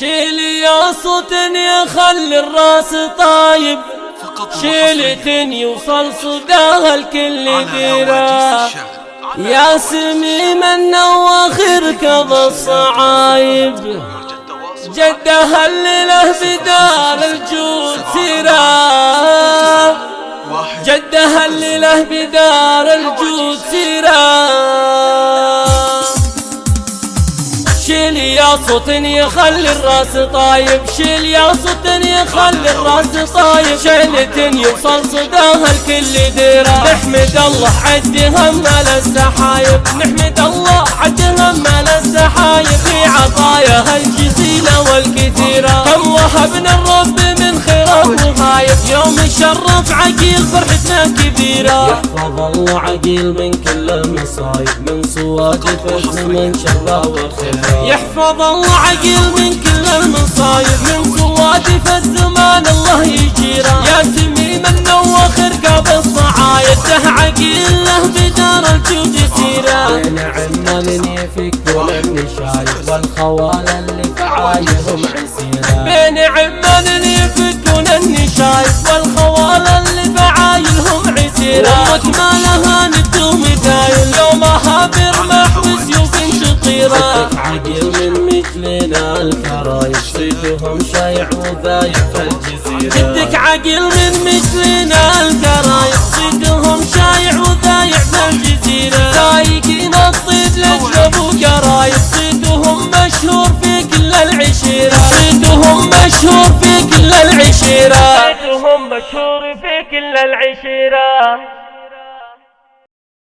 شيلي يا صوت يخلي الراس طايب. شيلة يوصل صداها الكل ديرا يا سميم النواخر كظ الصعايب. جدها الليلة بدار الجود سيرا جدها الليلة بدار الجود سيرا يا صوت يخلي الراس طايب شيل يا صوت يخلي الراس طايب. شيلة يوصل صداها الكل ديرة نحمد الله عد هم السحايب نحمد الله عد هم السحايب في عطاياها الجزيلة والكثيرة. كم وهبنا الرب الشرف عقيل فرحتنا كبيرة. يحفظ الله عقيل من كل المصايب من صوادف الزمن شره وخيره. يحفظ الله عقيل من كل المصايب من صوادف الزمان الله يجيره. يا سميم النوخر قاب الصعايد ده عقيل له بدار الجود سيره بين عمان يفك ولم شايب والخوال اللي فعايرهم عسيره بين عمان من صيدهم شايع وذايب في الجزيرة. جدك عقيل من مثلنا الكرايب صيدهم شايع وذايع في الجزيرة. سايقين الصيد لاجل أبو كرايب صيدهم مشهور في كل العشيرة. صيدهم مشهور في كل العشيرة. صيدهم مشهور في كل العشيرة.